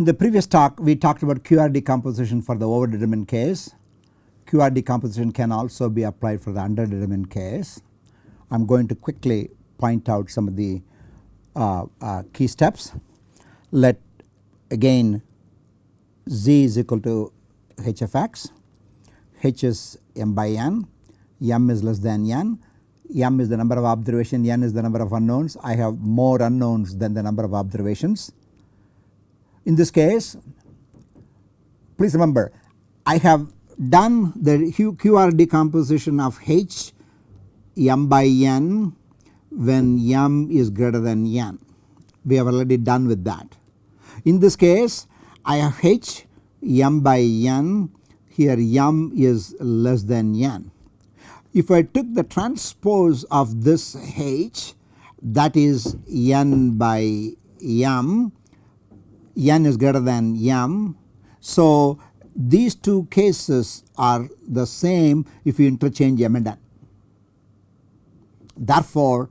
in the previous talk we talked about QR decomposition for the overdetermined case. QR decomposition can also be applied for the underdetermined case. I am going to quickly point out some of the uh, uh, key steps. Let again z is equal to h of x, h is m by n, m is less than n, m is the number of observations, n is the number of unknowns. I have more unknowns than the number of observations. In this case please remember I have done the QR decomposition of h m by n when m is greater than n. We have already done with that. In this case I have h m by n here m is less than n. If I took the transpose of this h that is n by m, n is greater than m. So these two cases are the same if you interchange m and n. Therefore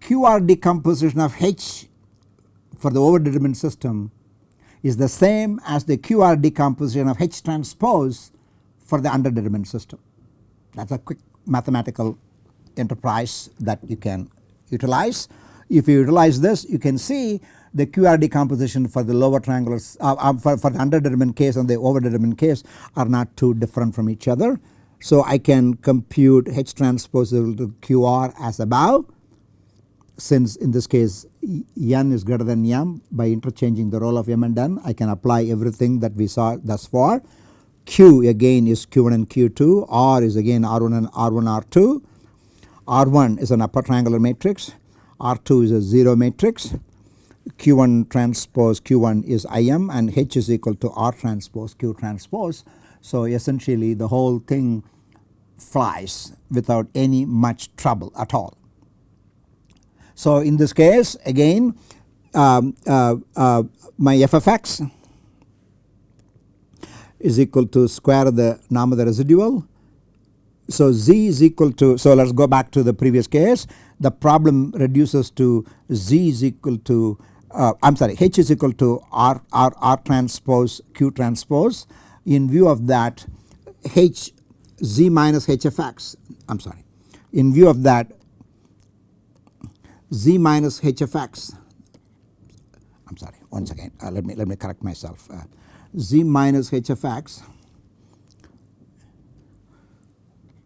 QR decomposition of H for the overdetermined system is the same as the QR decomposition of H transpose for the underdetermined system. That is a quick mathematical enterprise that you can utilize. If you utilize this you can see the QR decomposition for the lower triangular uh, uh, for, for the underdetermined case and the overdetermined case are not too different from each other. So I can compute H transpose to QR as above since in this case n is greater than m by interchanging the role of m and n I can apply everything that we saw thus far. Q again is Q1 and Q2, R is again R1 and R1 R2, R1 is an upper triangular matrix, R2 is a 0 matrix, Q1 transpose Q1 is IM and H is equal to R transpose Q transpose. So essentially the whole thing flies without any much trouble at all. So in this case again um, uh, uh, my f of x is equal to square of the norm of the residual. So z is equal to so let us go back to the previous case the problem reduces to z is equal to uh, I am sorry h is equal to r, r, r transpose q transpose. In view of that h z minus h of x I am sorry. In view of that z minus h of x I am sorry once again uh, let me let me correct myself. Uh, z minus h of x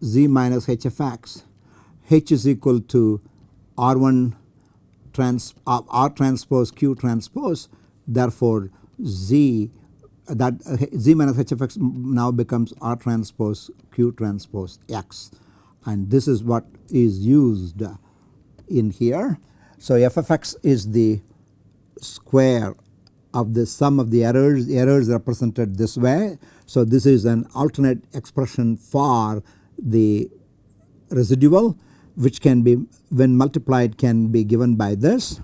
z minus h of x h is equal to r1 trans r transpose q transpose therefore z that z minus h of x now becomes r transpose q transpose x and this is what is used in here. So f of x is the square of the sum of the errors, errors represented this way. So this is an alternate expression for the residual which can be when multiplied can be given by this.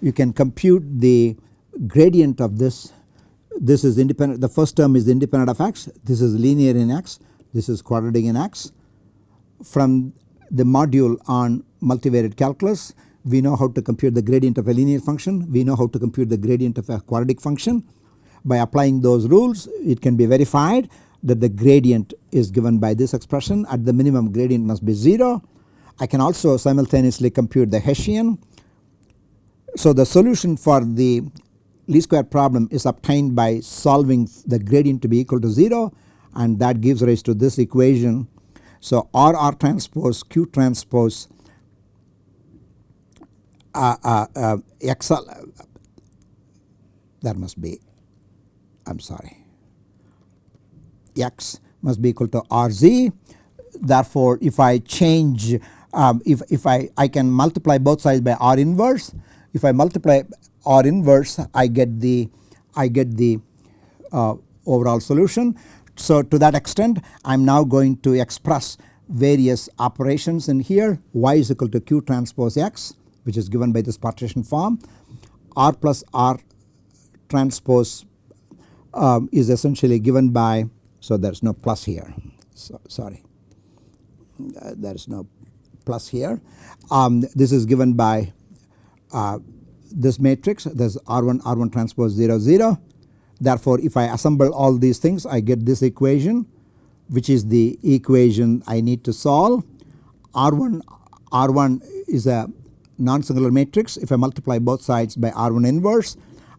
You can compute the gradient of this, this is independent the first term is independent of x, this is linear in x, this is quadratic in x. From the module on multivariate calculus. We know how to compute the gradient of a linear function. We know how to compute the gradient of a quadratic function. By applying those rules it can be verified that the gradient is given by this expression at the minimum gradient must be 0. I can also simultaneously compute the Hessian. So the solution for the least square problem is obtained by solving the gradient to be equal to 0 and that gives rise to this equation. So R R transpose Q transpose uh, uh, uh, XL that must be I am sorry X must be equal to RZ therefore if I change um, if, if I, I can multiply both sides by R inverse. If I multiply R inverse I get the I get the uh, overall solution. So to that extent I am now going to express various operations in here. Y is equal to q transpose x which is given by this partition form. R plus R transpose um, is essentially given by so there is no plus here. So, sorry. Uh, there is no plus here um, this is given by uh, this matrix this R1 R1 transpose 0 0. Therefore, if I assemble all these things I get this equation which is the equation I need to solve. R1 R1 is a non-singular matrix if I multiply both sides by R1 inverse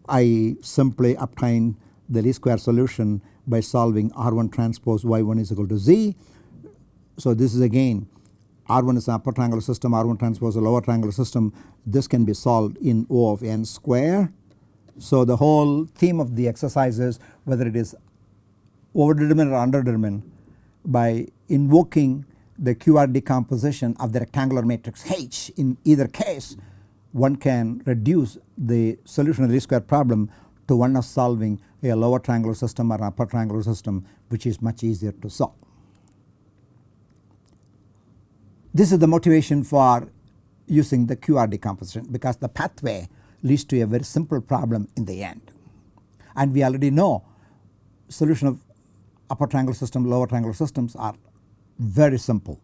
I simply obtain the least square solution by solving R1 transpose Y1 is equal to Z. So this is again R1 is an upper triangular system R1 transpose a lower triangular system this can be solved in O of n square. So the whole theme of the exercise is whether it is overdetermined or underdetermined by invoking the QR decomposition of the rectangular matrix H in either case one can reduce the solution of the least square problem to one of solving a lower triangular system or an upper triangular system which is much easier to solve. This is the motivation for using the QR decomposition because the pathway leads to a very simple problem in the end. And we already know solution of upper triangular system lower triangular systems are very simple.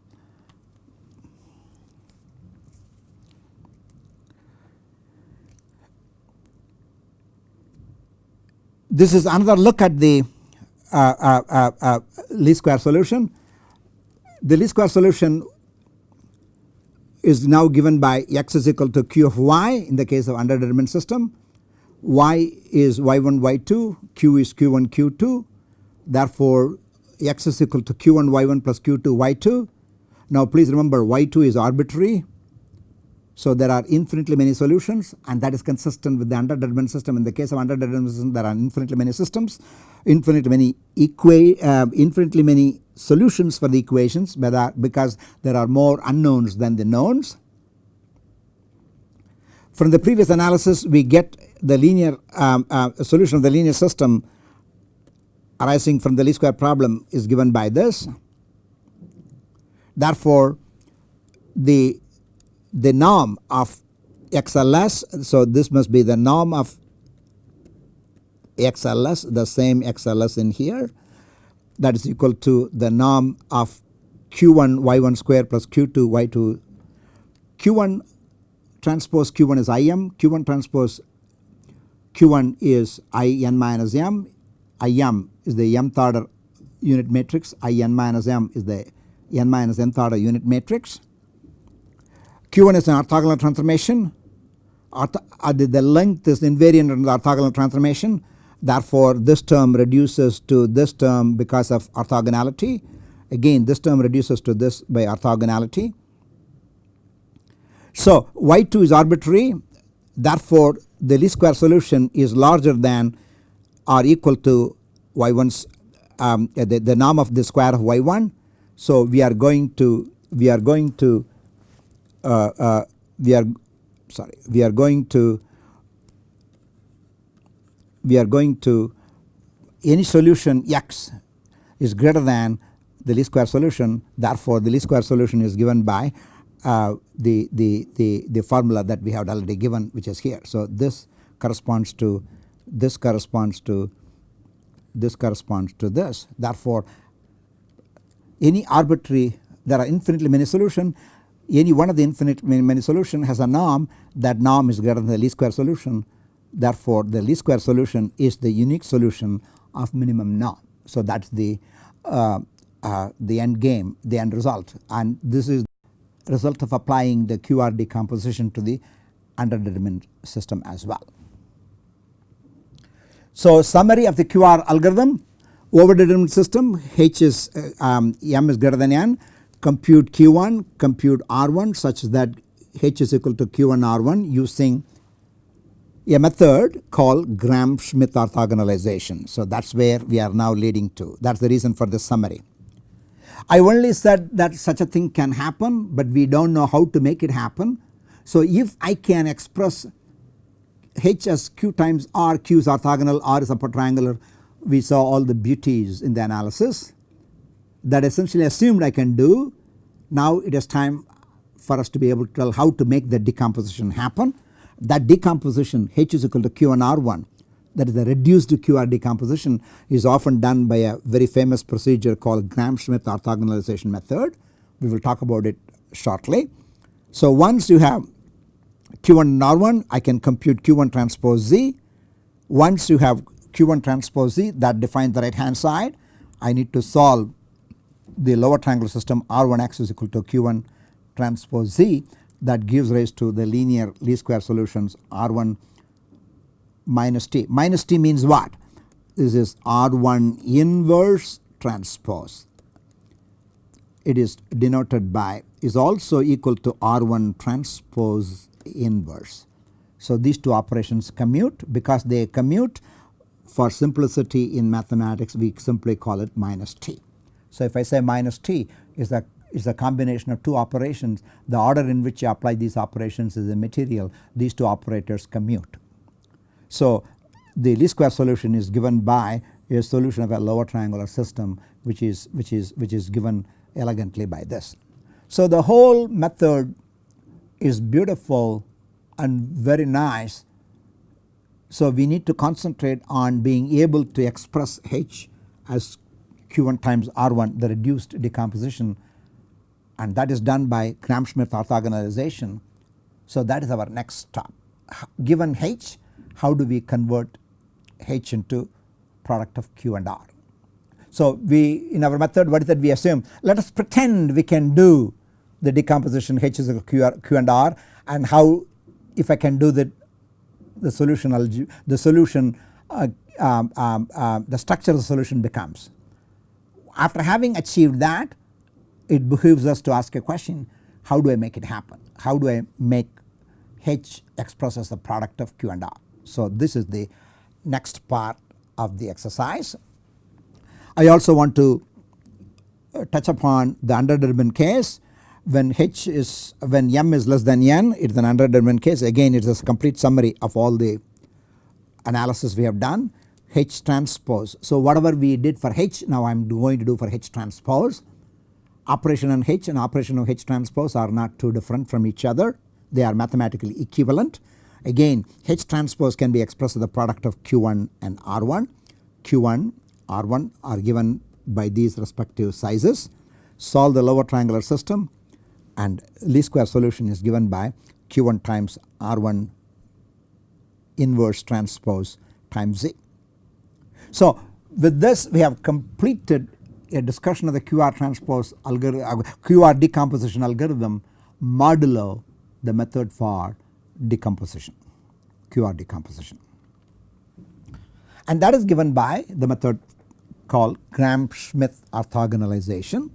This is another look at the uh, uh, uh, uh, least square solution. The least square solution is now given by x is equal to q of y in the case of underdetermined system. y is y1 y2 q is q1 q2 therefore x is equal to q1 y1 plus q2 y2. Now please remember y2 is arbitrary so there are infinitely many solutions and that is consistent with the underdetermined system. In the case of underdetermined system there are infinitely many systems, infinitely many equa uh, infinitely many solutions for the equations because there are more unknowns than the knowns. From the previous analysis we get the linear um, uh, solution of the linear system arising from the least square problem is given by this. Therefore the the norm of XLS. So this must be the norm of XLS the same XLS in here that is equal to the norm of Q1 Y1 square plus Q2 Y2 Q1 transpose Q1 is IM Q1 transpose Q1 is IN minus M IM is the mth order unit matrix IN minus M is the n minus nth order unit matrix. Q1 is an orthogonal transformation. Ortho, uh, the length is invariant in the orthogonal transformation therefore this term reduces to this term because of orthogonality again this term reduces to this by orthogonality. So y2 is arbitrary therefore the least square solution is larger than or equal to y1's um, the, the norm of the square of y1. So we are going to we are going to uh, uh, we are sorry we are going to we are going to any solution x is greater than the least square solution therefore the least square solution is given by uh, the, the, the, the formula that we have already given which is here. So this corresponds to this corresponds to this corresponds to this. Therefore any arbitrary there are infinitely many solution any one of the infinite many solution has a norm. That norm is greater than the least square solution therefore the least square solution is the unique solution of minimum norm. So that is the uh, uh, the end game the end result and this is the result of applying the QR decomposition to the underdetermined system as well. So summary of the QR algorithm overdetermined system H is uh, um, M is greater than N compute Q1, compute R1 such that H is equal to Q1 R1 using a method called Gram-Schmidt orthogonalization. So that is where we are now leading to that is the reason for this summary. I only said that such a thing can happen but we do not know how to make it happen. So if I can express H as Q times R, Q is orthogonal, R is upper triangular we saw all the beauties in the analysis that essentially assumed I can do. Now it is time for us to be able to tell how to make the decomposition happen. That decomposition H is equal to Q and R1 that is the reduced QR decomposition is often done by a very famous procedure called Gram-Schmidt orthogonalization method. We will talk about it shortly. So once you have Q1 and R1 I can compute Q1 transpose Z. Once you have Q1 transpose Z that defines the right hand side I need to solve the lower triangular system R1x is equal to Q1 transpose Z that gives rise to the linear least square solutions R1 minus T. Minus T means what? This is R1 inverse transpose. It is denoted by is also equal to R1 transpose inverse. So these two operations commute because they commute for simplicity in mathematics we simply call it minus T. So if I say minus T is a is a combination of two operations the order in which you apply these operations is immaterial these two operators commute. So the least square solution is given by a solution of a lower triangular system which is which is which is given elegantly by this. So the whole method is beautiful and very nice. So we need to concentrate on being able to express H as Q1 times R1 the reduced decomposition and that is done by Gram-Schmidt orthogonalization. So that is our next stop. Given H how do we convert H into product of Q and R. So we in our method what is that we assume let us pretend we can do the decomposition H is equal to Q and R and how if I can do the the solution the solution uh, um, um, uh, the structure of the solution becomes. After having achieved that it behooves us to ask a question how do I make it happen how do I make H express as the product of Q and R. So this is the next part of the exercise. I also want to uh, touch upon the underdetermined case when H is when M is less than N it is an underdetermined case again it is a complete summary of all the analysis we have done H transpose. So whatever we did for H now I am going to do for H transpose operation on H and operation of H transpose are not too different from each other they are mathematically equivalent. Again H transpose can be expressed as the product of Q1 and R1 Q1 R1 are given by these respective sizes solve the lower triangular system and least square solution is given by Q1 times R1 inverse transpose times Z. So with this we have completed a discussion of the QR transpose algorithm QR decomposition algorithm modulo the method for decomposition QR decomposition and that is given by the method called Gram-Schmidt orthogonalization.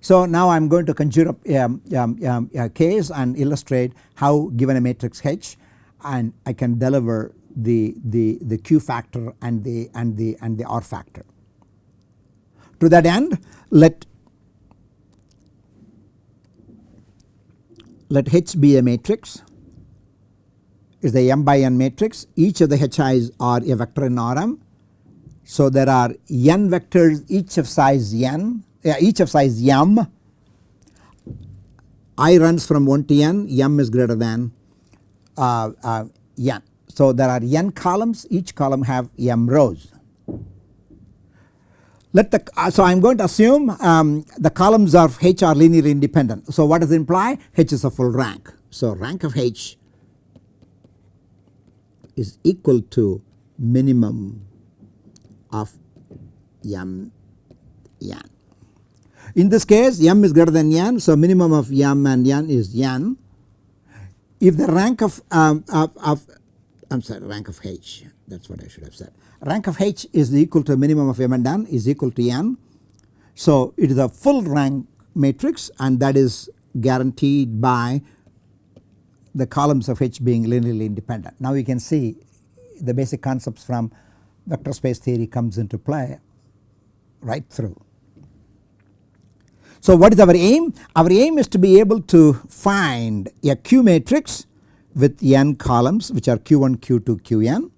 So now I am going to conjure up a, a, a, case and illustrate how given a matrix H and I can deliver the, the, the Q factor and the and the and the R factor. To that end let let H be a matrix is the m by n matrix each of the HI's are a vector in Rm. So there are n vectors each of size n uh, each of size m i runs from 1 to n m is greater than uh, uh, n. So there are n columns each column have m rows. Let the uh, so I am going to assume um, the columns of H are linearly independent. So what does it imply? H is a full rank. So rank of H is equal to minimum of m n. In this case m is greater than n so minimum of m and n is n. If the rank of, um, of, of I am sorry rank of h that is what I should have said. Rank of h is equal to minimum of m and n is equal to n. So it is a full rank matrix and that is guaranteed by the columns of H being linearly independent. Now you can see the basic concepts from vector space theory comes into play right through. So what is our aim? Our aim is to be able to find a Q matrix with n columns which are Q1, Q2, Qn.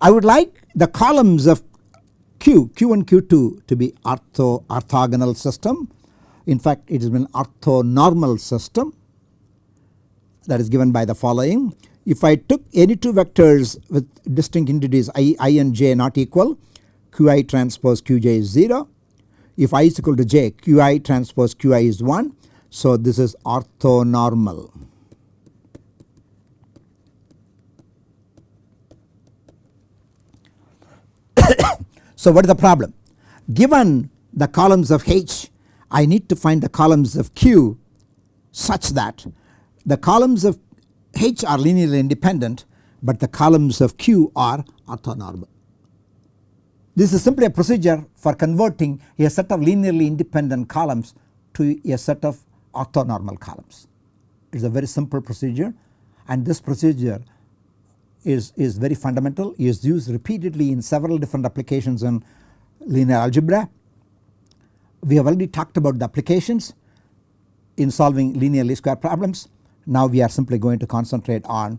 I would like the columns of Q, Q1, Q2 to be ortho orthogonal system. In fact it has been orthonormal system that is given by the following. If I took any two vectors with distinct entities i, i and j not equal qi transpose qj is 0. If i is equal to j qi transpose qi is 1. So this is orthonormal. so what is the problem? Given the columns of H I need to find the columns of Q such that the columns of H are linearly independent but the columns of Q are orthonormal. This is simply a procedure for converting a set of linearly independent columns to a set of orthonormal columns. It is a very simple procedure and this procedure is, is very fundamental is used repeatedly in several different applications in linear algebra. We have already talked about the applications in solving linear least square problems. Now we are simply going to concentrate on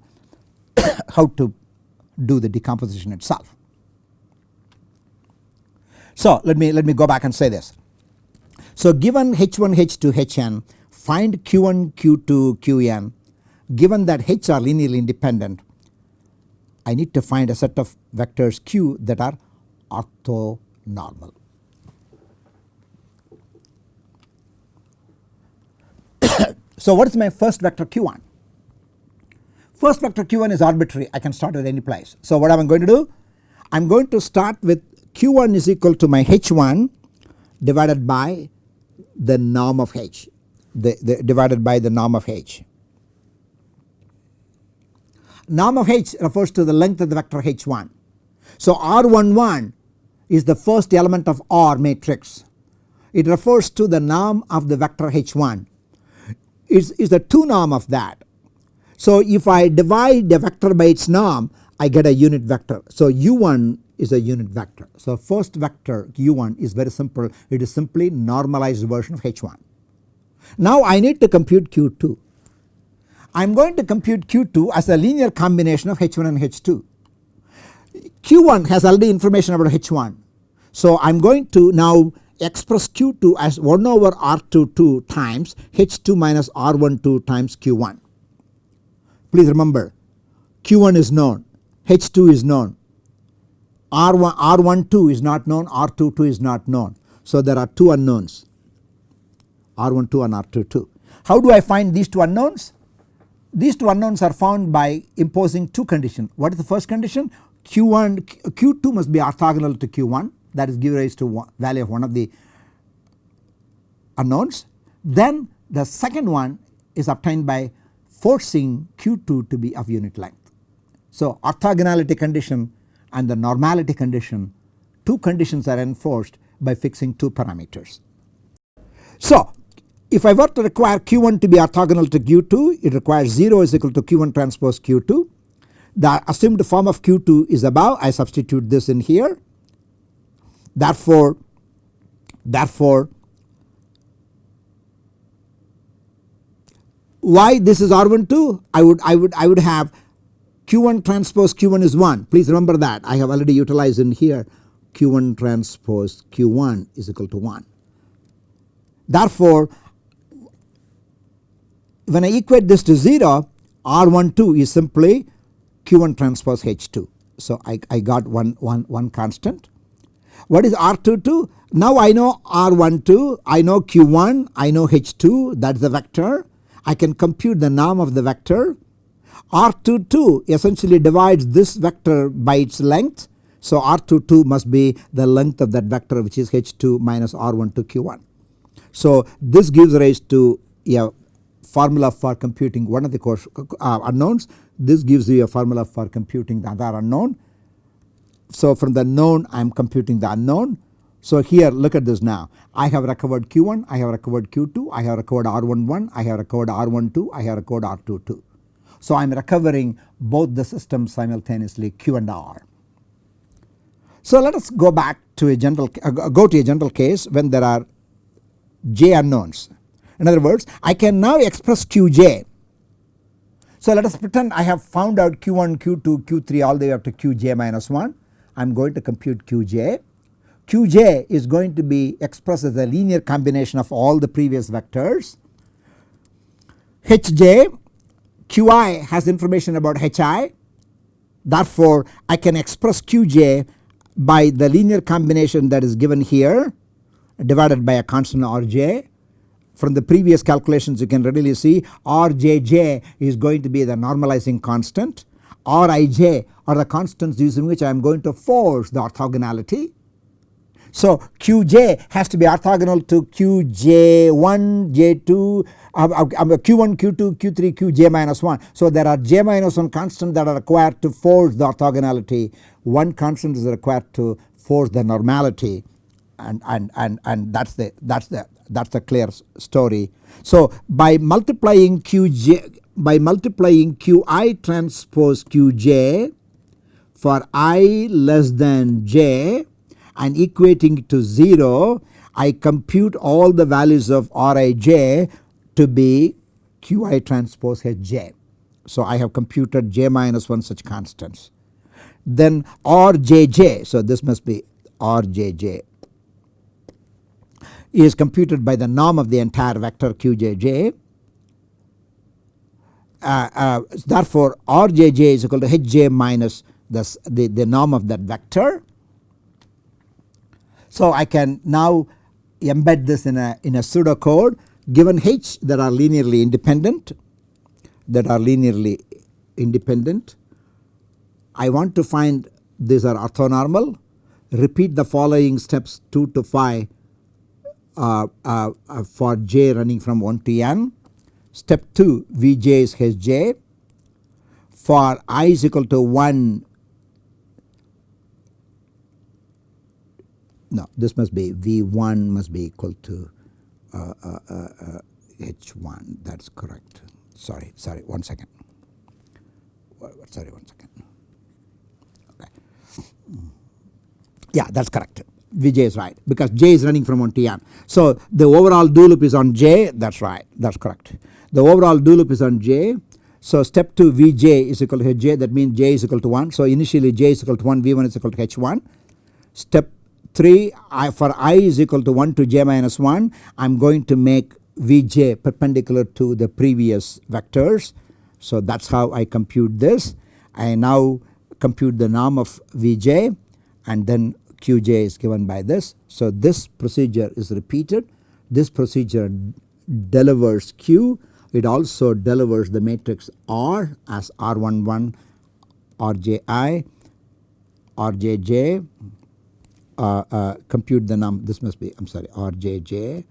how to do the decomposition itself. So let me let me go back and say this. So given H1 H2 Hn find Q1 Q2 Qn given that H are linearly independent I need to find a set of vectors Q that are orthonormal. so what is my first vector Q1? First vector Q1 is arbitrary I can start at any place. So what am I going to do? I am going to start with Q1 is equal to my H1 divided by the norm of H the, the divided by the norm of H. Norm of H refers to the length of the vector H1. So R11 is the first element of R matrix. It refers to the norm of the vector H1. It is the 2 norm of that. So if I divide the vector by its norm I get a unit vector. So U1 is a unit vector. So first vector U1 is very simple it is simply normalized version of H1. Now I need to compute Q2. I am going to compute Q2 as a linear combination of H1 and H2. Q1 has already information about H1. So I am going to now express Q2 as 1 over R22 times H2 minus R12 times Q1. Please remember Q1 is known, H2 is known, R1, R12 is not known, R22 is not known. So there are two unknowns R12 and R22. How do I find these two unknowns? These two unknowns are found by imposing two conditions. What is the first condition? Q1, Q2 must be orthogonal to Q1 that is give rise to one value of one of the unknowns. Then the second one is obtained by forcing Q2 to be of unit length. So orthogonality condition and the normality condition two conditions are enforced by fixing two parameters. So if I were to require Q1 to be orthogonal to Q2 it requires 0 is equal to Q1 transpose Q2. The assumed form of Q2 is above I substitute this in here. Therefore, therefore why this is R12 I would I would I would have Q1 transpose Q1 is 1 please remember that I have already utilized in here Q1 transpose Q1 is equal to 1. Therefore when I equate this to 0 R12 is simply Q1 transpose H2. So I, I got one, one, one constant. What is R22? Now I know R12, I know Q1, I know H2 that is the vector. I can compute the norm of the vector. R22 essentially divides this vector by its length. So R22 must be the length of that vector which is H2 minus R12 Q1. So this gives rise to a formula for computing one of the course, uh, unknowns. This gives you a formula for computing the other unknown. So from the known I am computing the unknown. So here look at this now I have recovered Q1, I have recovered Q2, I have recovered R11, I have recovered R12, I have recovered R22. So I am recovering both the systems simultaneously Q and R. So let us go back to a general uh, go to a general case when there are j unknowns in other words I can now express Qj. So let us pretend I have found out Q1, Q2, Q3 all the way up to Qj minus 1. I am going to compute Qj. Qj is going to be expressed as a linear combination of all the previous vectors. Hj, Qi has information about Hi therefore I can express Qj by the linear combination that is given here divided by a constant Rj from the previous calculations you can readily see Rjj is going to be the normalizing constant Rij are the constants using which I am going to force the orthogonality. So Qj has to be orthogonal to Qj1, J2, uh, uh, Q1, Q2, Q3, Qj minus 1. So there are j minus 1 constants that are required to force the orthogonality. One constant is required to force the normality and, and, and, and that's the that's the that's a clear story. So by multiplying Qj by multiplying Qi transpose Qj for i less than j and equating to 0 I compute all the values of Rij to be Qi transpose Hj. So I have computed j minus 1 such constants. Then Rjj so this must be Rjj is computed by the norm of the entire vector Qjj. Uh, uh, therefore Rjj is equal to Hj minus the, the, the norm of that vector. So I can now embed this in a in a pseudocode given H that are linearly independent that are linearly independent. I want to find these are orthonormal repeat the following steps 2 to 5 uh, uh, uh, for j running from 1 to n. Step 2 Vj is Hj. For i is equal to 1 no this must be V1 must be equal to uh, uh, uh, H1 that is correct. Sorry sorry one second. Sorry one second. Okay. Yeah that is correct Vj is right because j is running from 1 to n. So the overall do loop is on j that is right that is correct. The overall do loop is on j. So step 2 Vj is equal to Hj that means j is equal to 1. So initially j is equal to 1 V1 is equal to H1. Step 3 I, for i is equal to 1 to j minus 1 I am going to make Vj perpendicular to the previous vectors. So that is how I compute this. I now compute the norm of Vj and then Qj is given by this. So this procedure is repeated. This procedure delivers Q. It also delivers the matrix R as R11 Rji Rjj uh, uh, compute the num this must be I am sorry Rjj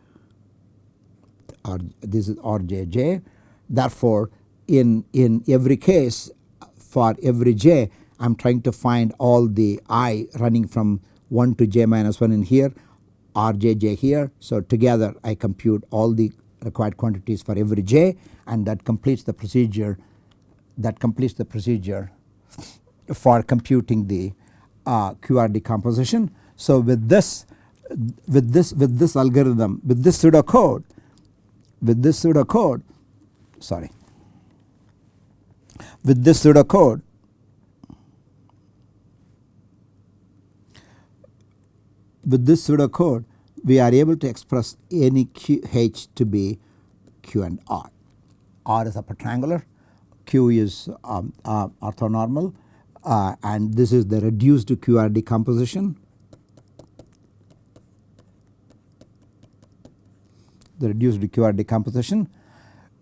R this is Rjj therefore in in every case for every j I am trying to find all the i running from 1 to j minus 1 in here rjj here. So together I compute all the required quantities for every j and that completes the procedure that completes the procedure for computing the uh, QR decomposition. So with this with this with this algorithm with this pseudo code with this pseudo code sorry with this pseudo with this pseudo code we are able to express any Q H to be Q and R. R is upper triangular, Q is um, uh, orthonormal uh, and this is the reduced QR decomposition. The reduced QR decomposition.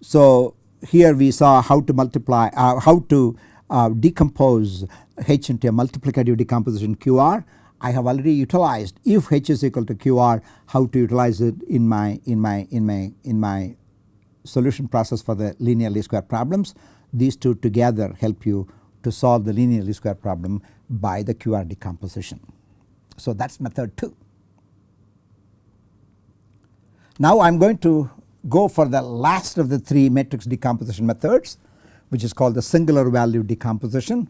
So here we saw how to multiply uh, how to uh, decompose H into a multiplicative decomposition QR I have already utilized if H is equal to QR how to utilize it in my in my in my in my solution process for the linear least square problems. These two together help you to solve the linear least square problem by the QR decomposition. So that is method 2. Now I am going to go for the last of the 3 matrix decomposition methods which is called the singular value decomposition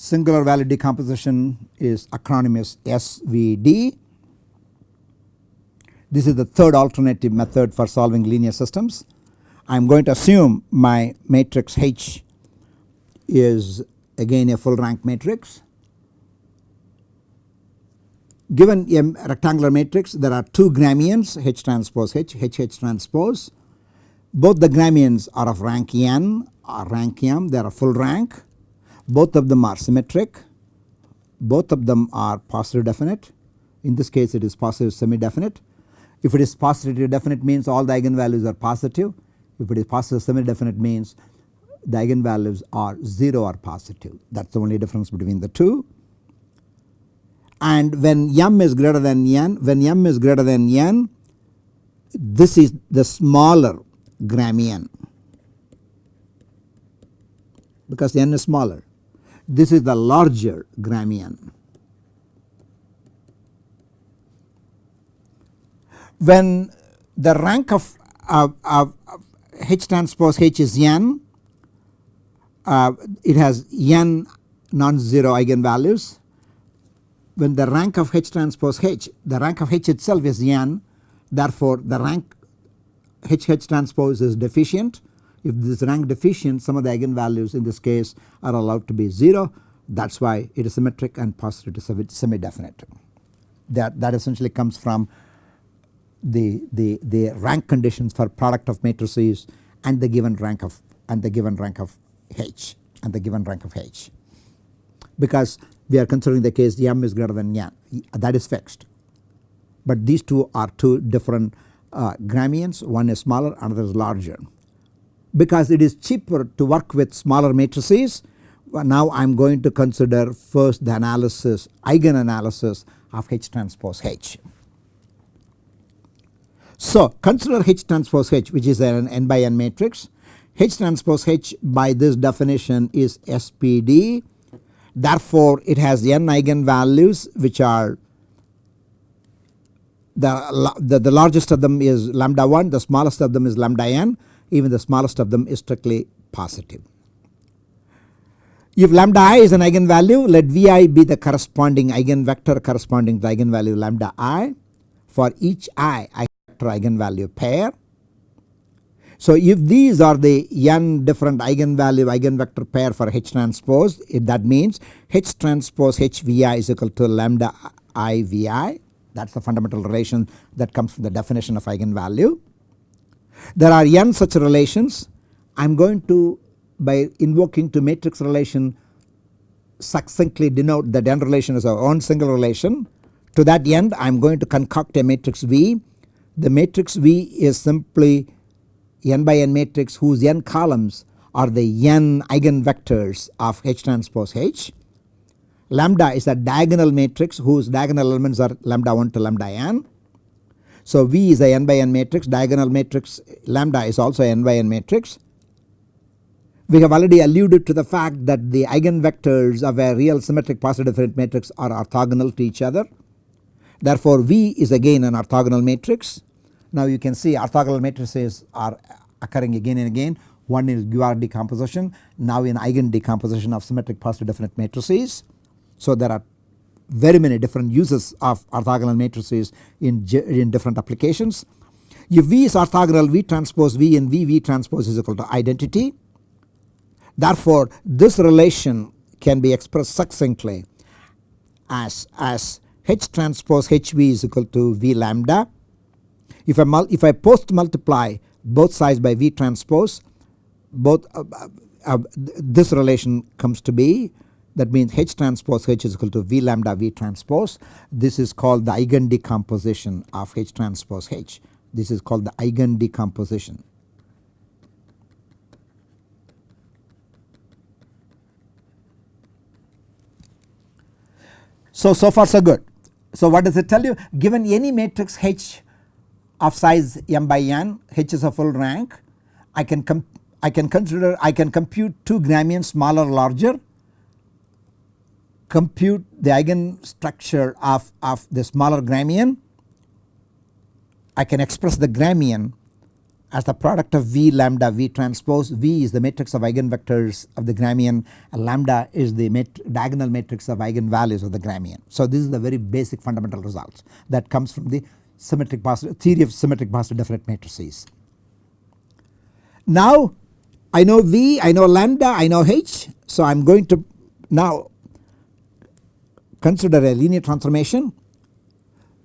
singular value decomposition is acronymous SVD. This is the third alternative method for solving linear systems. I am going to assume my matrix H is again a full rank matrix. Given a rectangular matrix there are two Gramians H transpose H, H H transpose. Both the Gramians are of rank n or rank m they are full rank both of them are symmetric, both of them are positive definite in this case it is positive semi definite. If it is positive definite means all the eigenvalues are positive. If it is positive semi definite means the eigenvalues are 0 or positive that is the only difference between the two. And when m is greater than n, when m is greater than n this is the smaller Gramian because n is smaller. This is the larger Gramian. When the rank of, H transpose H is n, uh, it has n non-zero eigenvalues. When the rank of H transpose H, the rank of H itself is n, therefore the rank H H transpose is deficient. If this rank deficient some of the eigenvalues in this case are allowed to be 0 that is why it is symmetric and positive to semi definite. That, that essentially comes from the, the, the rank conditions for product of matrices and the given rank of and the given rank of H and the given rank of H because we are considering the case m is greater than n that is fixed. But these two are two different uh, Gramians one is smaller another is larger. Because it is cheaper to work with smaller matrices now I am going to consider first the analysis eigen analysis of H transpose H. So consider H transpose H which is an n by n matrix. H transpose H by this definition is SPD therefore it has n eigenvalues which are the, the, the largest of them is lambda 1 the smallest of them is lambda n even the smallest of them is strictly positive. If lambda i is an eigenvalue let Vi be the corresponding eigenvector corresponding to the eigenvalue lambda i for each i eigenvector eigenvalue pair. So if these are the n different eigenvalue eigenvector pair for H transpose that means H transpose HVI is equal to lambda I VI that is the fundamental relation that comes from the definition of eigenvalue. There are n such relations I am going to by invoking to matrix relation succinctly denote that n relation is our own single relation. To that end I am going to concoct a matrix V the matrix V is simply n by n matrix whose n columns are the n eigenvectors of H transpose H. Lambda is a diagonal matrix whose diagonal elements are lambda 1 to lambda n. So V is a n by n matrix diagonal matrix lambda is also n by n matrix. We have already alluded to the fact that the eigenvectors of a real symmetric positive definite matrix are orthogonal to each other. Therefore V is again an orthogonal matrix now you can see orthogonal matrices are occurring again and again one is QR decomposition now in eigen decomposition of symmetric positive definite matrices. So there are very many different uses of orthogonal matrices in, in different applications. If V is orthogonal V transpose V and V V transpose is equal to identity. Therefore this relation can be expressed succinctly as, as H transpose HV is equal to V lambda if I, if I post multiply both sides by V transpose both uh, uh, uh, this relation comes to be that means H transpose H is equal to V lambda V transpose. This is called the eigen decomposition of H transpose H. This is called the eigen decomposition. So, so far so good. So what does it tell you? Given any matrix H of size m by n H is a full rank I can I can consider I can compute two Gramians smaller larger compute the eigenstructure of, of the smaller Gramian I can express the Gramian as the product of V lambda V transpose V is the matrix of eigenvectors of the Gramian lambda is the mat diagonal matrix of eigenvalues of the Gramian. So this is the very basic fundamental results that comes from the symmetric positive theory of symmetric positive definite matrices. Now I know V, I know lambda, I know H. So I am going to now consider a linear transformation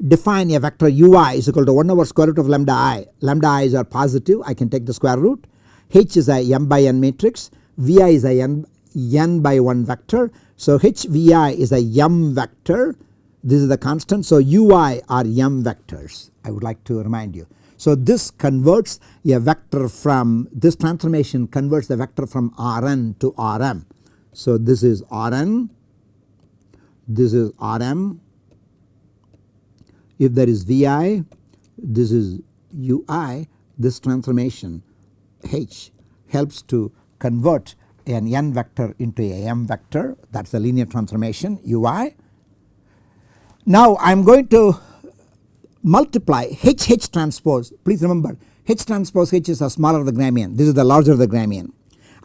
define a vector ui is equal to 1 over square root of lambda i. Lambda i i's are positive I can take the square root. H is a m by n matrix Vi is a n, n by 1 vector. So HVI is a m vector this is the constant. So, ui are m vectors I would like to remind you. So, this converts a vector from this transformation converts the vector from Rn to Rm. So, this is Rn, this is Rm, if there is Vi, this is Ui, this transformation H helps to convert an n vector into a m vector that is a linear transformation Ui. Now I am going to multiply H H transpose please remember H transpose H is a smaller the Gramian this is the larger the Gramian.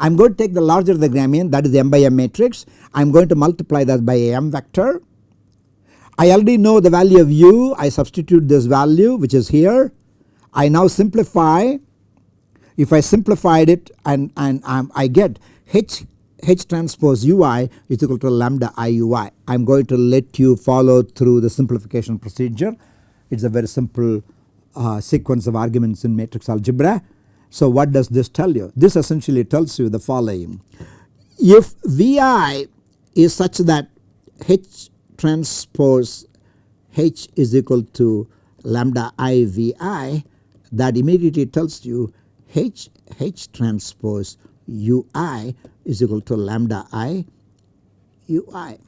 I am going to take the larger the Gramian that is the m by m matrix I am going to multiply that by a m vector. I already know the value of u I substitute this value which is here I now simplify if I simplified it and, and um, I get H H transpose ui is equal to lambda iui. I am going to let you follow through the simplification procedure. It is a very simple uh, sequence of arguments in matrix algebra. So what does this tell you? This essentially tells you the following. If Vi is such that H transpose H is equal to lambda i Vi that immediately tells you H H transpose ui is equal to lambda i ui.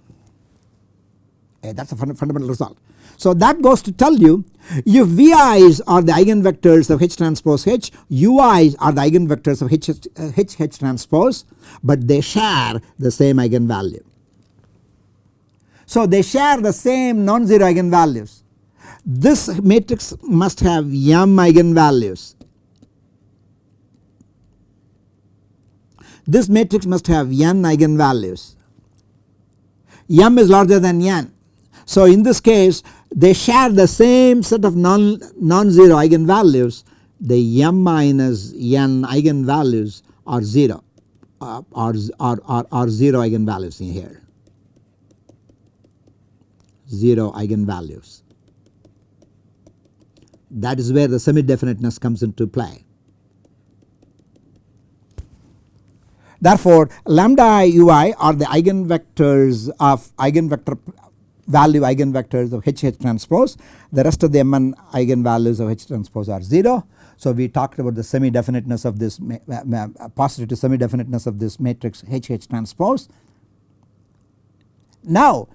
that is a fund fundamental result. So that goes to tell you if VI's are the eigenvectors of H transpose H, UI's are the eigenvectors of H, uh, H, H transpose but they share the same eigenvalue. So they share the same non-zero eigenvalues. This matrix must have m eigenvalues This matrix must have n eigenvalues. m is larger than n. So in this case they share the same set of non non-zero eigenvalues the m minus n eigenvalues are 0 uh, are, are, are, are 0 eigenvalues in here 0 eigenvalues. That is where the semi definiteness comes into play. Therefore, lambda i ui are the eigenvectors of eigenvector value eigenvectors of H H transpose the rest of the Mn eigenvalues of H transpose are 0. So we talked about the semi definiteness of this positive semi definiteness of this matrix H H transpose. Now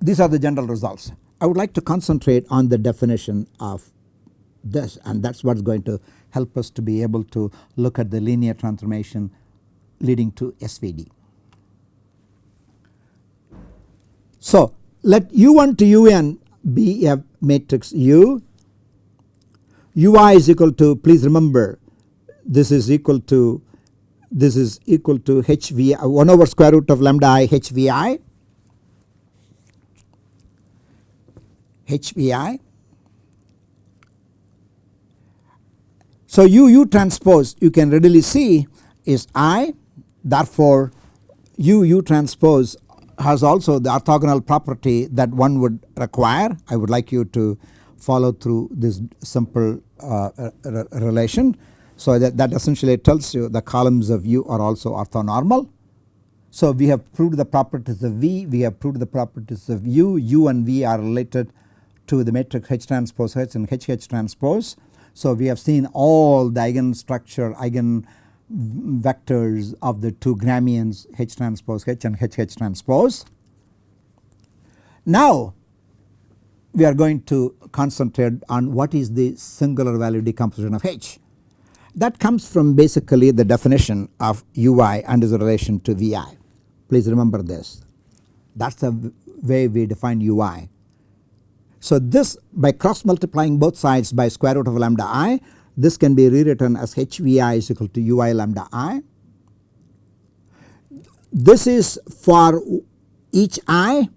these are the general results. I would like to concentrate on the definition of this and that is what is going to help us to be able to look at the linear transformation leading to SVD. So let u1 to un be a matrix U, ui is equal to please remember this is equal to this is equal to HVI 1 over square root of lambda i HVI HVI. So u u transpose you can readily see is I. Therefore, U U transpose has also the orthogonal property that one would require. I would like you to follow through this simple uh, relation. So that, that essentially tells you the columns of U are also orthonormal. So we have proved the properties of V, we have proved the properties of U, U and V are related to the matrix H transpose H and H H transpose. So we have seen all the eigen structure, eigen vectors of the two Gramians H transpose H and H H transpose. Now we are going to concentrate on what is the singular value decomposition of H. That comes from basically the definition of UI and its relation to VI. Please remember this that is the way we define UI. So this by cross multiplying both sides by square root of lambda i this can be rewritten as HVI is equal to ui lambda i. This is for each i.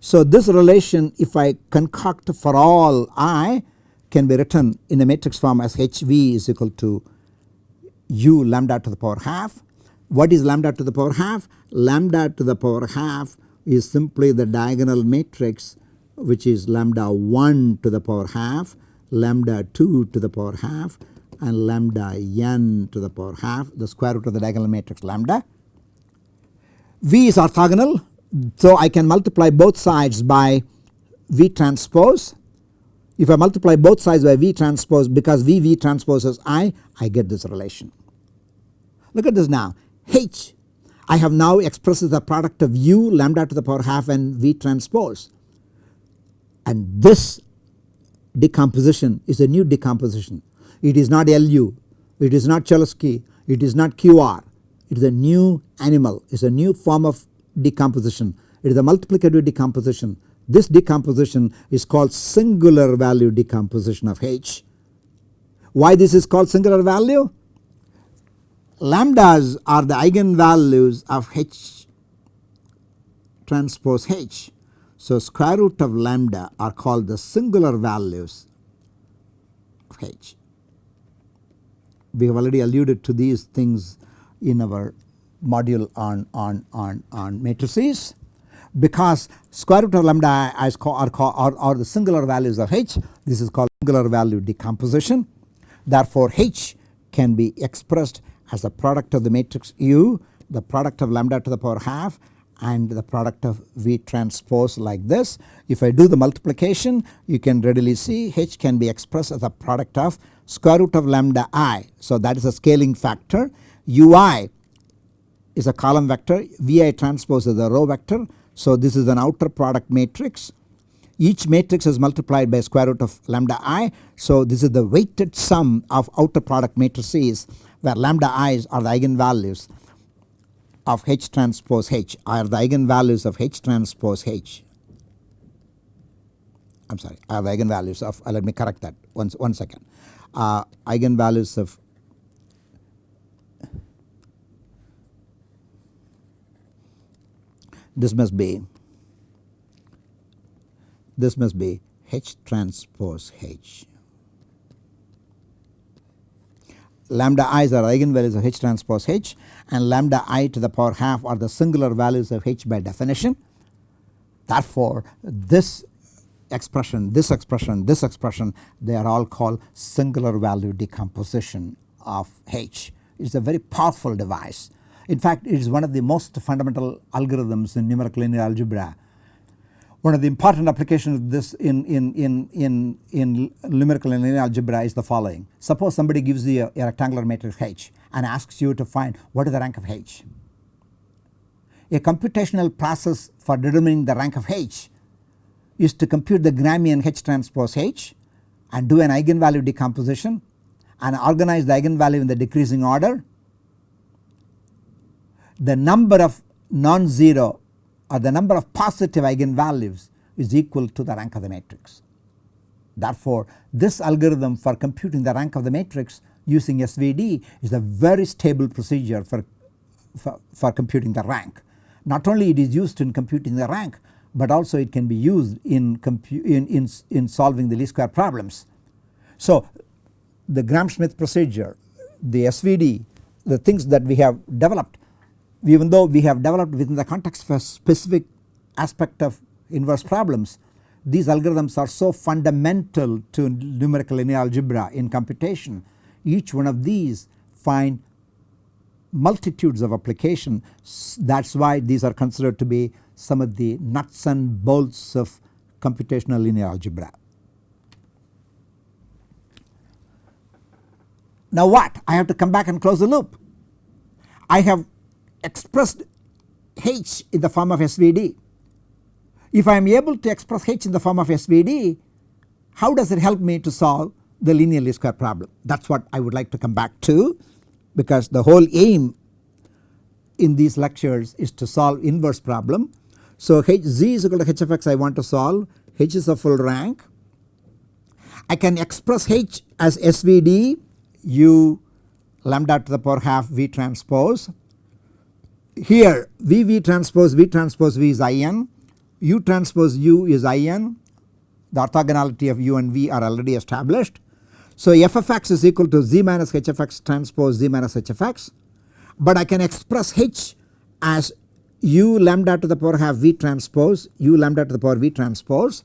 So this relation if I concoct for all i can be written in a matrix form as HV is equal to u lambda to the power half. What is lambda to the power half? Lambda to the power half is simply the diagonal matrix which is lambda 1 to the power half lambda 2 to the power half and lambda n to the power half the square root of the diagonal matrix lambda. V is orthogonal so I can multiply both sides by V transpose. If I multiply both sides by V transpose because V V transposes I, I get this relation. Look at this now H I have now expressed the product of u lambda to the power half and V transpose and this decomposition is a new decomposition. It is not LU, it is not Cholesky, it is not QR, it is a new animal, it is a new form of decomposition. It is a multiplicative decomposition. This decomposition is called singular value decomposition of H. Why this is called singular value? Lambdas are the eigenvalues of H transpose H. So, square root of lambda are called the singular values of H. We have already alluded to these things in our module on, on, on, on matrices because square root of lambda is are, are, are the singular values of H this is called singular value decomposition. Therefore, H can be expressed as the product of the matrix U the product of lambda to the power half and the product of V transpose like this. If I do the multiplication you can readily see H can be expressed as a product of square root of lambda i. So that is a scaling factor ui is a column vector Vi transpose is a row vector. So this is an outer product matrix each matrix is multiplied by square root of lambda i. So this is the weighted sum of outer product matrices where lambda i's are the eigenvalues of H transpose H are the eigenvalues of H transpose H. I am sorry are the eigenvalues of uh, let me correct that one, one second uh, eigenvalues of this must be this must be H transpose H. Lambda i's are eigenvalues of H transpose H and lambda i to the power half are the singular values of H by definition. Therefore, this expression, this expression, this expression they are all called singular value decomposition of H. It is a very powerful device. In fact, it is one of the most fundamental algorithms in numerical linear algebra one of the important applications of this in, in, in, in, in numerical and linear algebra is the following. Suppose somebody gives you a, a rectangular matrix H and asks you to find what is the rank of H. A computational process for determining the rank of H is to compute the Gramian H transpose H and do an eigenvalue decomposition and organize the eigenvalue in the decreasing order. The number of non-zero or the number of positive eigenvalues is equal to the rank of the matrix. Therefore, this algorithm for computing the rank of the matrix using SVD is a very stable procedure for, for, for computing the rank. Not only it is used in computing the rank but also it can be used in, in, in, in solving the least square problems. So the Gram-Schmidt procedure, the SVD, the things that we have developed even though we have developed within the context of a specific aspect of inverse problems these algorithms are so fundamental to numerical linear algebra in computation each one of these find multitudes of application that is why these are considered to be some of the nuts and bolts of computational linear algebra. Now what I have to come back and close the loop. I have expressed H in the form of SVD. If I am able to express H in the form of SVD how does it help me to solve the linear least square problem that is what I would like to come back to because the whole aim in these lectures is to solve inverse problem. So H z is equal to h of x I want to solve. H is a full rank. I can express H as SVD u lambda to the power half V transpose. Here V V transpose V transpose V is In, U transpose U is In, the orthogonality of U and V are already established. So f of x is equal to z minus h of x transpose z minus h of x. But I can express h as u lambda to the power half v transpose u lambda to the power v transpose.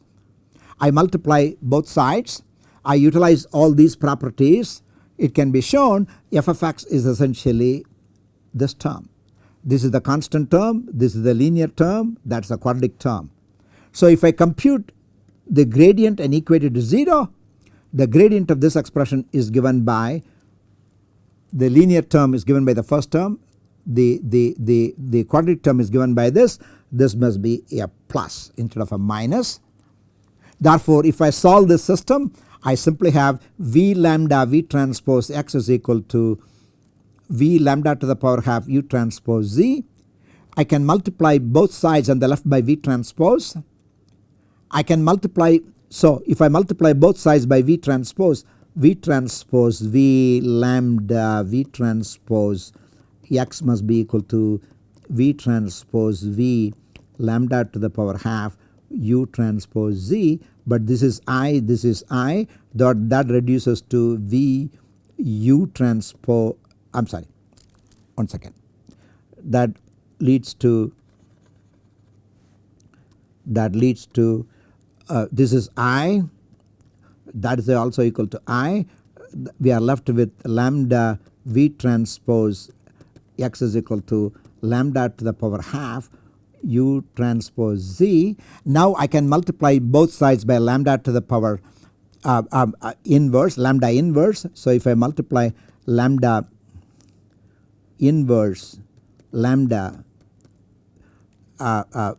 I multiply both sides. I utilize all these properties. It can be shown f of x is essentially this term. This is the constant term, this is the linear term, that is the quadratic term. So if I compute the gradient and equate it to 0 the gradient of this expression is given by the linear term is given by the first term the, the, the, the quadratic term is given by this this must be a plus instead of a minus. Therefore if I solve this system I simply have V lambda V transpose x is equal to V lambda to the power half U transpose Z. I can multiply both sides on the left by V transpose. I can multiply so if I multiply both sides by V transpose V transpose V lambda V transpose x must be equal to V transpose V lambda to the power half U transpose Z. But this is I this is I. That that reduces to V U transpose I am sorry one second. That leads to that leads to uh, this is I. That is also equal to I. We are left with lambda V transpose x is equal to lambda to the power half u transpose z. Now I can multiply both sides by lambda to the power uh, um, uh, inverse lambda inverse. So if I multiply lambda inverse lambda uh, uh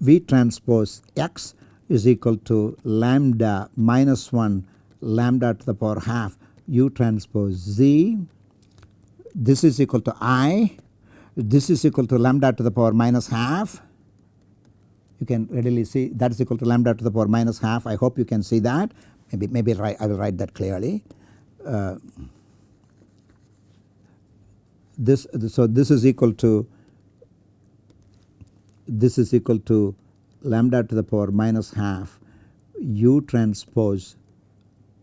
v transpose x is equal to lambda minus 1 lambda to the power half u transpose z. This is equal to i this is equal to lambda to the power minus half. You can readily see that is equal to lambda to the power minus half. I hope you can see that. Maybe maybe I will write that clearly. Uh, this so this is equal to this is equal to lambda to the power minus half u transpose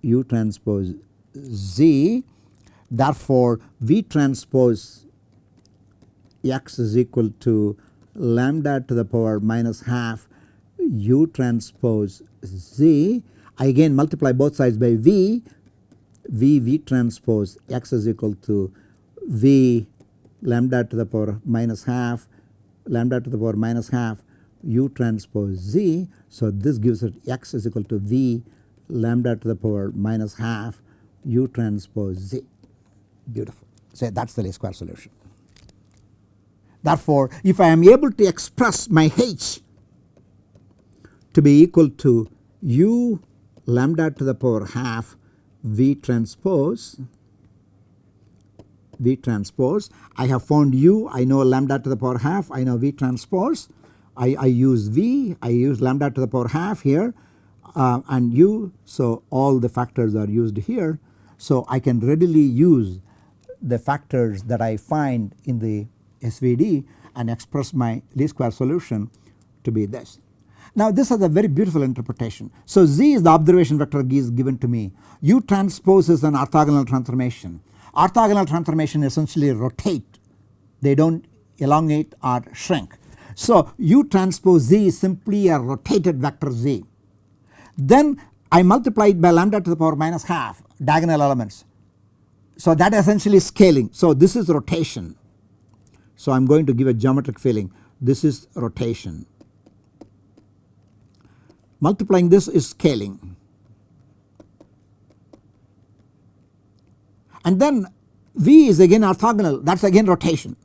u transpose z therefore v transpose x is equal to lambda to the power minus half u transpose z. I again multiply both sides by v, v v transpose x is equal to v lambda to the power minus half lambda to the power minus half u transpose z. So this gives it x is equal to v lambda to the power minus half u transpose z beautiful. So that is the least square solution. Therefore, if I am able to express my H to be equal to u lambda to the power half V transpose V transpose I have found u I know lambda to the power half I know V transpose I, I use V I use lambda to the power half here uh, and u so all the factors are used here. So I can readily use the factors that I find in the SVD and express my least square solution to be this. Now this is a very beautiful interpretation. So Z is the observation vector is given to me. U transpose is an orthogonal transformation. Orthogonal transformation essentially rotate. They do not elongate or shrink. So U transpose Z is simply a rotated vector Z. Then I multiply it by lambda to the power minus half diagonal elements. So that essentially is scaling. So this is rotation. So I am going to give a geometric feeling this is rotation. Multiplying this is scaling and then V is again orthogonal that is again rotation.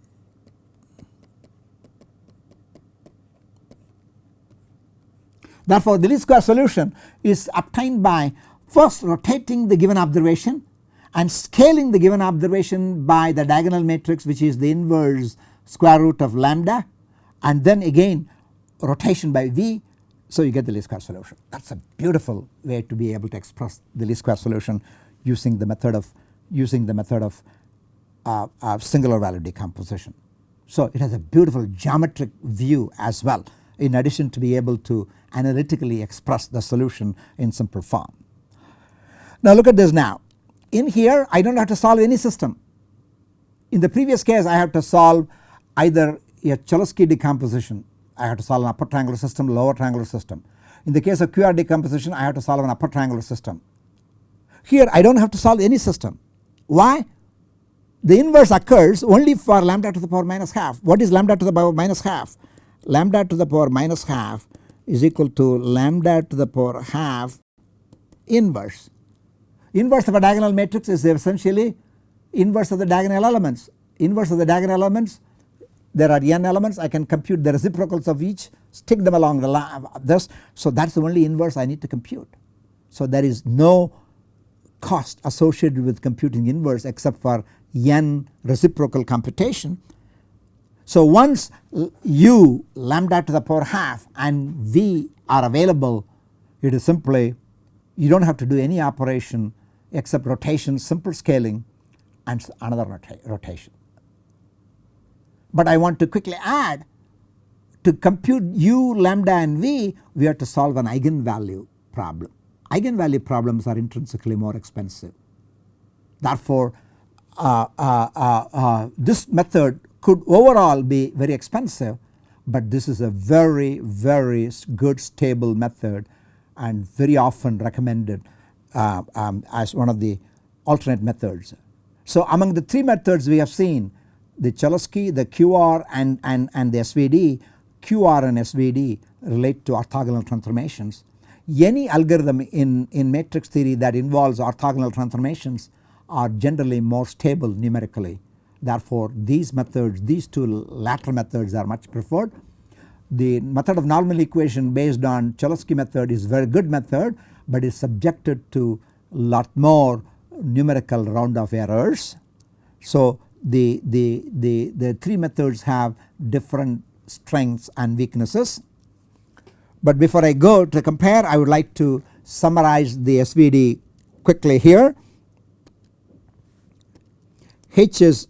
Therefore the least square solution is obtained by first rotating the given observation and scaling the given observation by the diagonal matrix which is the inverse square root of lambda and then again rotation by v so you get the least square solution. That is a beautiful way to be able to express the least square solution using the method of using the method of uh, uh, singular value decomposition. So it has a beautiful geometric view as well in addition to be able to analytically express the solution in simple form. Now look at this now in here I do not have to solve any system. In the previous case I have to solve either a Cholesky decomposition I have to solve an upper triangular system lower triangular system. In the case of QR decomposition I have to solve an upper triangular system. Here I do not have to solve any system. Why? The inverse occurs only for lambda to the power minus half. What is lambda to the power minus half? Lambda to the power minus half is equal to lambda to the power half inverse. Inverse of a diagonal matrix is essentially inverse of the diagonal elements. Inverse of the diagonal elements there are n elements I can compute the reciprocals of each stick them along the line this so that is the only inverse I need to compute. So there is no cost associated with computing inverse except for n reciprocal computation. So once u lambda to the power half and v are available it is simply you do not have to do any operation except rotation simple scaling and another rota rotation. But I want to quickly add to compute u lambda and v we have to solve an eigenvalue problem. Eigenvalue problems are intrinsically more expensive. Therefore uh, uh, uh, uh this method could overall be very expensive but this is a very very good stable method and very often recommended uh, um, as one of the alternate methods. So among the three methods we have seen the Cholesky, the QR and, and, and the SVD, QR and SVD relate to orthogonal transformations. Any algorithm in, in matrix theory that involves orthogonal transformations are generally more stable numerically. Therefore these methods, these two latter methods are much preferred. The method of normal equation based on Cholesky method is very good method but is subjected to lot more numerical round off errors. So the, the, the, the three methods have different strengths and weaknesses. But before I go to compare I would like to summarize the SVD quickly here. H is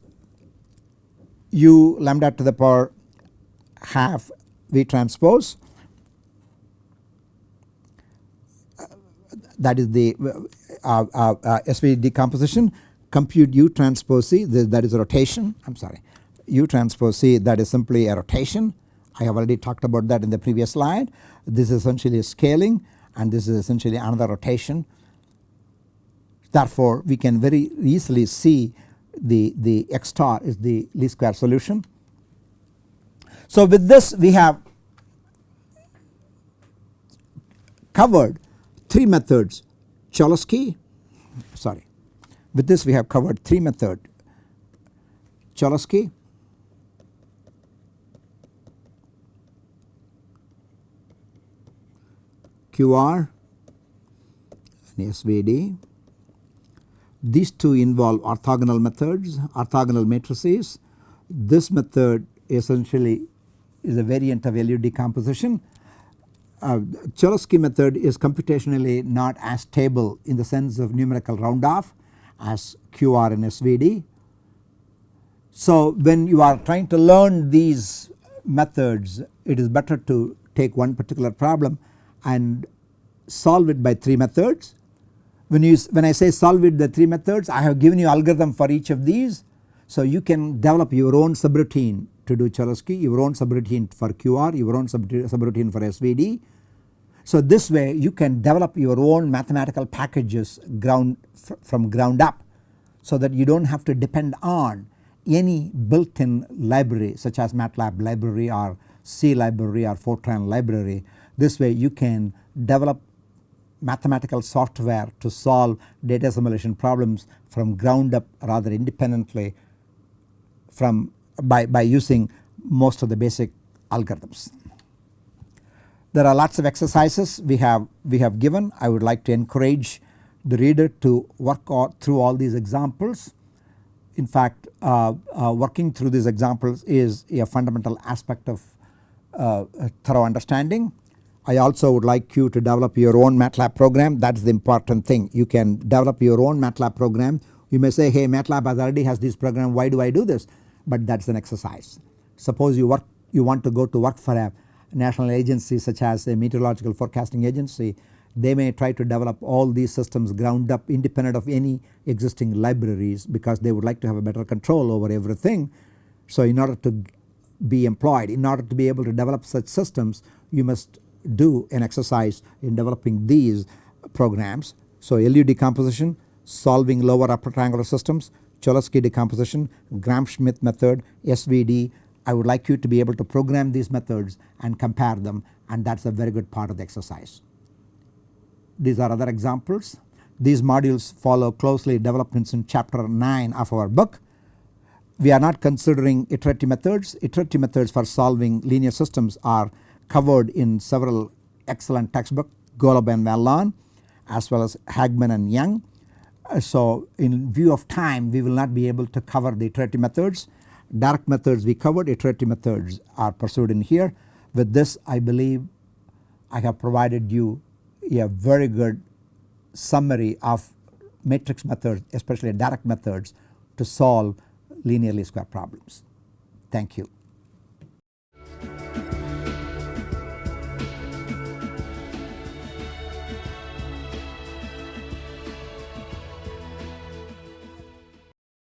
u lambda to the power half V transpose that is the uh, uh, uh, SVD decomposition compute u transpose c that is rotation I am sorry u transpose c that is simply a rotation I have already talked about that in the previous slide. This is essentially scaling and this is essentially another rotation. Therefore we can very easily see the, the x star is the least square solution. So with this we have covered 3 methods Cholesky sorry with this we have covered 3 method Cholesky QR and SVD. These two involve orthogonal methods, orthogonal matrices. This method essentially is a variant of LU decomposition. Uh, Cholesky method is computationally not as stable in the sense of numerical round off as QR and SVD. So when you are trying to learn these methods it is better to take one particular problem and solve it by 3 methods. When you when I say solve it the 3 methods I have given you algorithm for each of these. So you can develop your own subroutine to do Cholesky, your own subroutine for QR, your own subroutine for SVD. So this way you can develop your own mathematical packages ground from ground up so that you do not have to depend on any built in library such as MATLAB library or C library or Fortran library. This way you can develop mathematical software to solve data assimilation problems from ground up rather independently from by, by using most of the basic algorithms. There are lots of exercises we have we have given I would like to encourage the reader to work through all these examples. In fact uh, uh, working through these examples is a fundamental aspect of uh, thorough understanding. I also would like you to develop your own MATLAB program that is the important thing you can develop your own MATLAB program. You may say hey MATLAB already has this program why do I do this but that is an exercise. Suppose you work you want to go to work for a national agency such as a meteorological forecasting agency they may try to develop all these systems ground up independent of any existing libraries because they would like to have a better control over everything. So in order to be employed in order to be able to develop such systems you must do an exercise in developing these programs. So LU decomposition, solving lower upper triangular systems, Cholesky decomposition, Gram-Schmidt method, SVD. I would like you to be able to program these methods and compare them and that is a very good part of the exercise. These are other examples. These modules follow closely developments in chapter 9 of our book. We are not considering iterative methods. Iterative methods for solving linear systems are covered in several excellent textbooks Golub and Van Loan as well as Hageman and Young. So in view of time we will not be able to cover the iterative methods. Direct methods we covered, iterative methods are pursued in here. With this I believe I have provided you a very good summary of matrix methods especially direct methods to solve linearly square problems. Thank you.